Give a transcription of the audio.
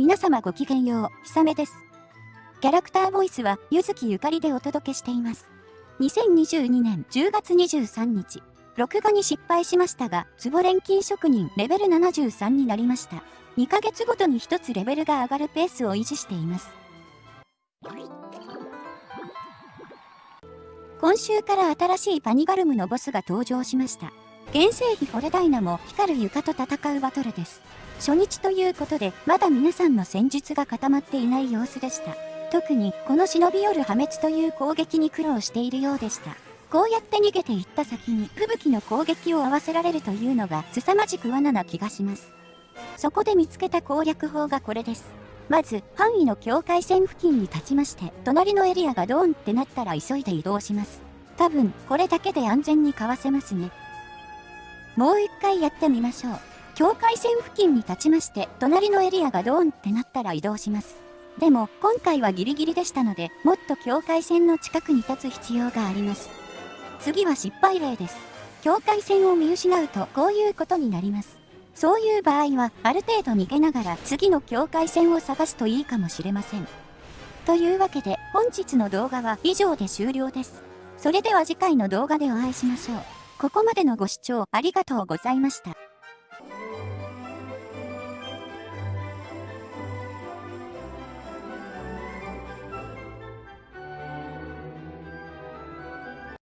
皆様ごきげんよう、ひさめです。キャラクターボイスは、ゆずきゆかりでお届けしています。2022年10月23日、録画に失敗しましたが、ツボ錬金職人レベル73になりました。2ヶ月ごとに1つレベルが上がるペースを維持しています。今週から新しいパニガルムのボスが登場しました。原生費フォレダイナも光る床と戦うバトルです。初日ということで、まだ皆さんの戦術が固まっていない様子でした。特に、この忍び寄る破滅という攻撃に苦労しているようでした。こうやって逃げていった先に、吹雪の攻撃を合わせられるというのが、凄まじく罠な気がします。そこで見つけた攻略法がこれです。まず、範囲の境界線付近に立ちまして、隣のエリアがドーンってなったら急いで移動します。多分、これだけで安全にかわせますね。もう一回やってみましょう。境界線付近に立ちまして、隣のエリアがドーンってなったら移動します。でも、今回はギリギリでしたので、もっと境界線の近くに立つ必要があります。次は失敗例です。境界線を見失うと、こういうことになります。そういう場合は、ある程度逃げながら次の境界線を探すといいかもしれません。というわけで、本日の動画は以上で終了です。それでは次回の動画でお会いしましょう。ここまでのご視聴ありがとうございました。